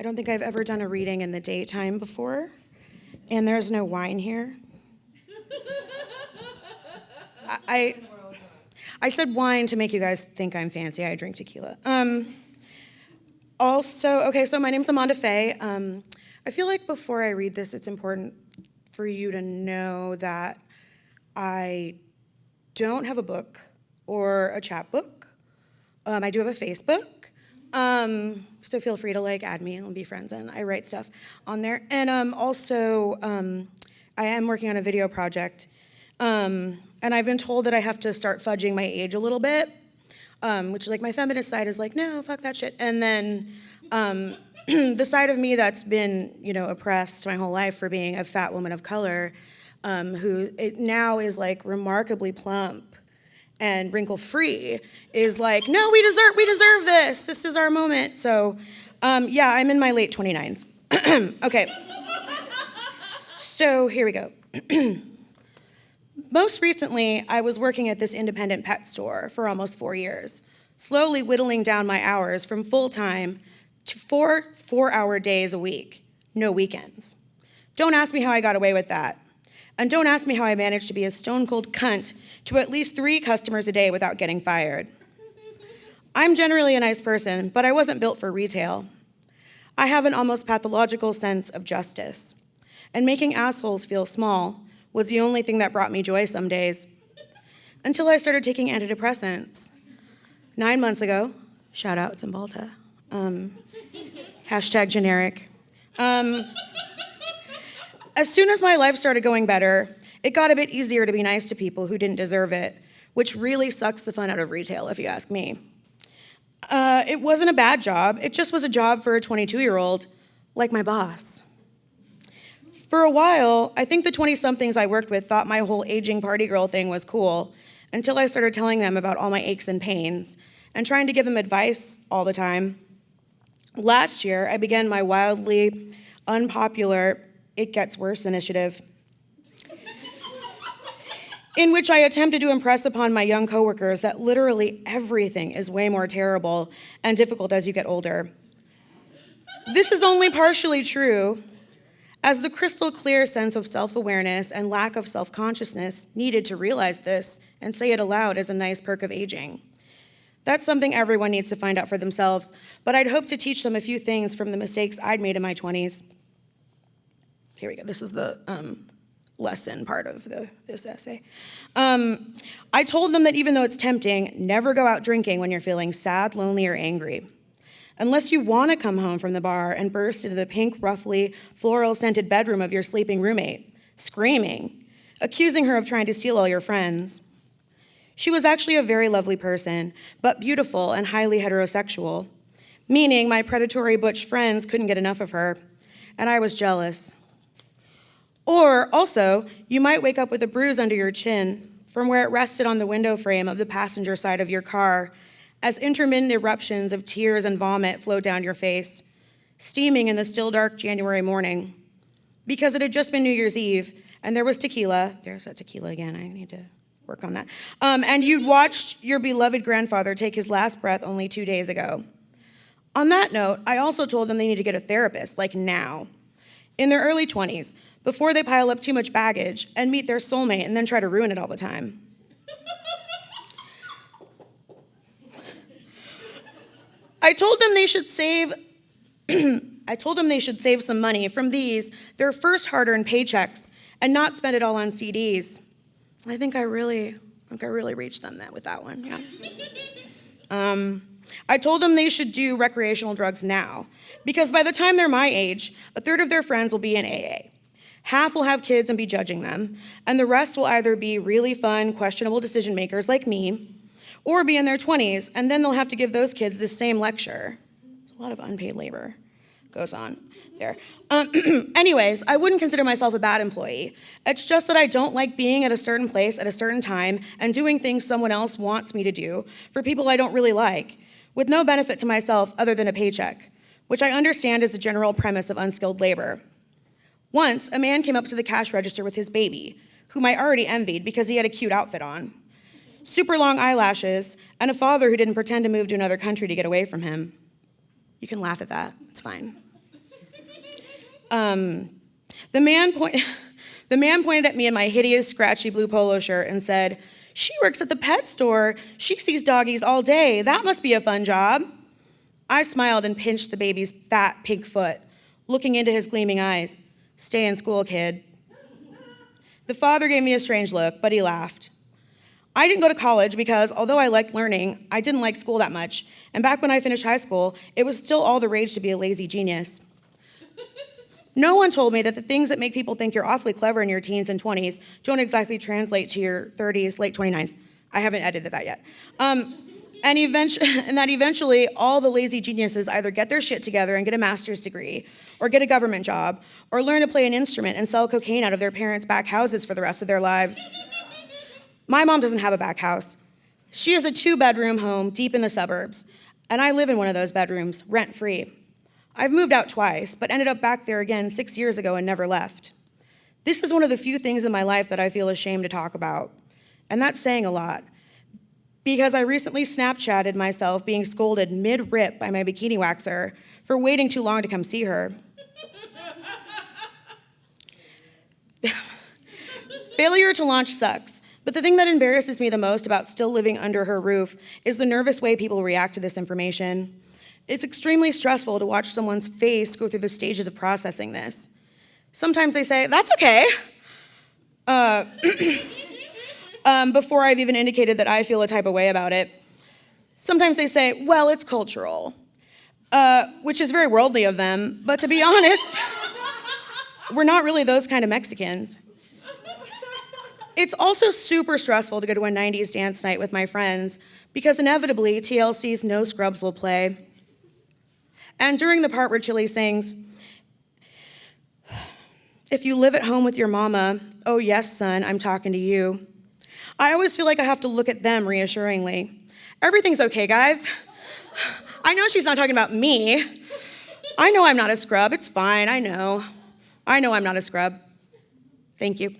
I don't think I've ever done a reading in the daytime before, and there's no wine here. I, I, I said wine to make you guys think I'm fancy. I drink tequila. Um, also, okay, so my name's Amanda Faye. Um, I feel like before I read this, it's important for you to know that I don't have a book or a chapbook. Um, I do have a Facebook. Um, so feel free to like add me and be friends and I write stuff on there. And um, also, um, I am working on a video project. Um, and I've been told that I have to start fudging my age a little bit, um, which like my feminist side is like, no, fuck that shit. And then um, the side of me that's been, you know, oppressed my whole life for being a fat woman of color, who now is like remarkably plump and wrinkle free is like, no, we deserve, we deserve this. This is our moment. So um, yeah, I'm in my late 29s. okay. So here we go. Most recently, I was working at this independent pet store for almost four years, slowly whittling down my hours from full-time to four four-hour days a week, no weekends. Don't ask me how I got away with that. And don't ask me how I managed to be a stone cold cunt to at least three customers a day without getting fired. I'm generally a nice person, but I wasn't built for retail. I have an almost pathological sense of justice. And making assholes feel small was the only thing that brought me joy some days. Until I started taking antidepressants. Nine months ago, shout out Cymbalta, um, hashtag generic. Um, as soon as my life started going better, it got a bit easier to be nice to people who didn't deserve it, which really sucks the fun out of retail, if you ask me. Uh, it wasn't a bad job, it just was a job for a 22-year-old, like my boss. For a while, I think the 20-somethings I worked with thought my whole aging party girl thing was cool, until I started telling them about all my aches and pains, and trying to give them advice all the time. Last year, I began my wildly unpopular it Gets Worse initiative, in which I attempted to impress upon my young coworkers that literally everything is way more terrible and difficult as you get older. This is only partially true, as the crystal clear sense of self-awareness and lack of self-consciousness needed to realize this and say it aloud is a nice perk of aging. That's something everyone needs to find out for themselves, but I'd hope to teach them a few things from the mistakes I'd made in my 20s. Here we go. This is the um, lesson part of the, this essay. Um, I told them that even though it's tempting, never go out drinking when you're feeling sad, lonely, or angry. Unless you want to come home from the bar and burst into the pink, roughly floral scented bedroom of your sleeping roommate, screaming, accusing her of trying to steal all your friends. She was actually a very lovely person, but beautiful and highly heterosexual, meaning my predatory butch friends couldn't get enough of her, and I was jealous. Or also, you might wake up with a bruise under your chin from where it rested on the window frame of the passenger side of your car as intermittent eruptions of tears and vomit flowed down your face, steaming in the still dark January morning. Because it had just been New Year's Eve and there was tequila, there's that tequila again, I need to work on that. Um, and you'd watched your beloved grandfather take his last breath only two days ago. On that note, I also told them they need to get a therapist, like now. In their early 20s, before they pile up too much baggage and meet their soulmate and then try to ruin it all the time. I told them they should save I told them they should save some money from these, their first hard-earned paychecks, and not spend it all on CDs. I think I really, I think I really reached them that with that one, yeah. Um, I told them they should do recreational drugs now, because by the time they're my age, a third of their friends will be in AA. Half will have kids and be judging them, and the rest will either be really fun, questionable decision makers like me, or be in their 20s, and then they'll have to give those kids the same lecture. It's a lot of unpaid labor goes on there. Um, anyways, I wouldn't consider myself a bad employee. It's just that I don't like being at a certain place at a certain time and doing things someone else wants me to do for people I don't really like, with no benefit to myself other than a paycheck, which I understand is the general premise of unskilled labor. Once, a man came up to the cash register with his baby, whom I already envied because he had a cute outfit on. Super long eyelashes, and a father who didn't pretend to move to another country to get away from him. You can laugh at that, it's fine. Um, the, man point, the man pointed at me in my hideous, scratchy blue polo shirt and said, She works at the pet store. She sees doggies all day. That must be a fun job. I smiled and pinched the baby's fat pink foot, looking into his gleaming eyes. Stay in school, kid. The father gave me a strange look, but he laughed. I didn't go to college because although I liked learning, I didn't like school that much. And back when I finished high school, it was still all the rage to be a lazy genius. No one told me that the things that make people think you're awfully clever in your teens and 20s don't exactly translate to your 30s, late 29s. I haven't edited that yet. Um, and, and that eventually all the lazy geniuses either get their shit together and get a master's degree, or get a government job, or learn to play an instrument and sell cocaine out of their parents' back houses for the rest of their lives. My mom doesn't have a back house. She has a two bedroom home deep in the suburbs, and I live in one of those bedrooms, rent free. I've moved out twice, but ended up back there again six years ago and never left. This is one of the few things in my life that I feel ashamed to talk about, and that's saying a lot. Because I recently Snapchatted myself being scolded mid rip by my bikini waxer for waiting too long to come see her. Failure to launch sucks, but the thing that embarrasses me the most about still living under her roof is the nervous way people react to this information. It's extremely stressful to watch someone's face go through the stages of processing this. Sometimes they say, That's okay. Uh, um, before I've even indicated that I feel a type of way about it. Sometimes they say, Well, it's cultural, uh, which is very worldly of them, but to be honest, we're not really those kind of Mexicans. It's also super stressful to go to a 90s dance night with my friends because inevitably TLC's No Scrubs will play. And during the part where Chilli sings, If you live at home with your mama, oh yes, son, I'm talking to you. I always feel like I have to look at them reassuringly. Everything's okay, guys. I know she's not talking about me. I know I'm not a scrub. It's fine. I know. I know I'm not a scrub. Thank you.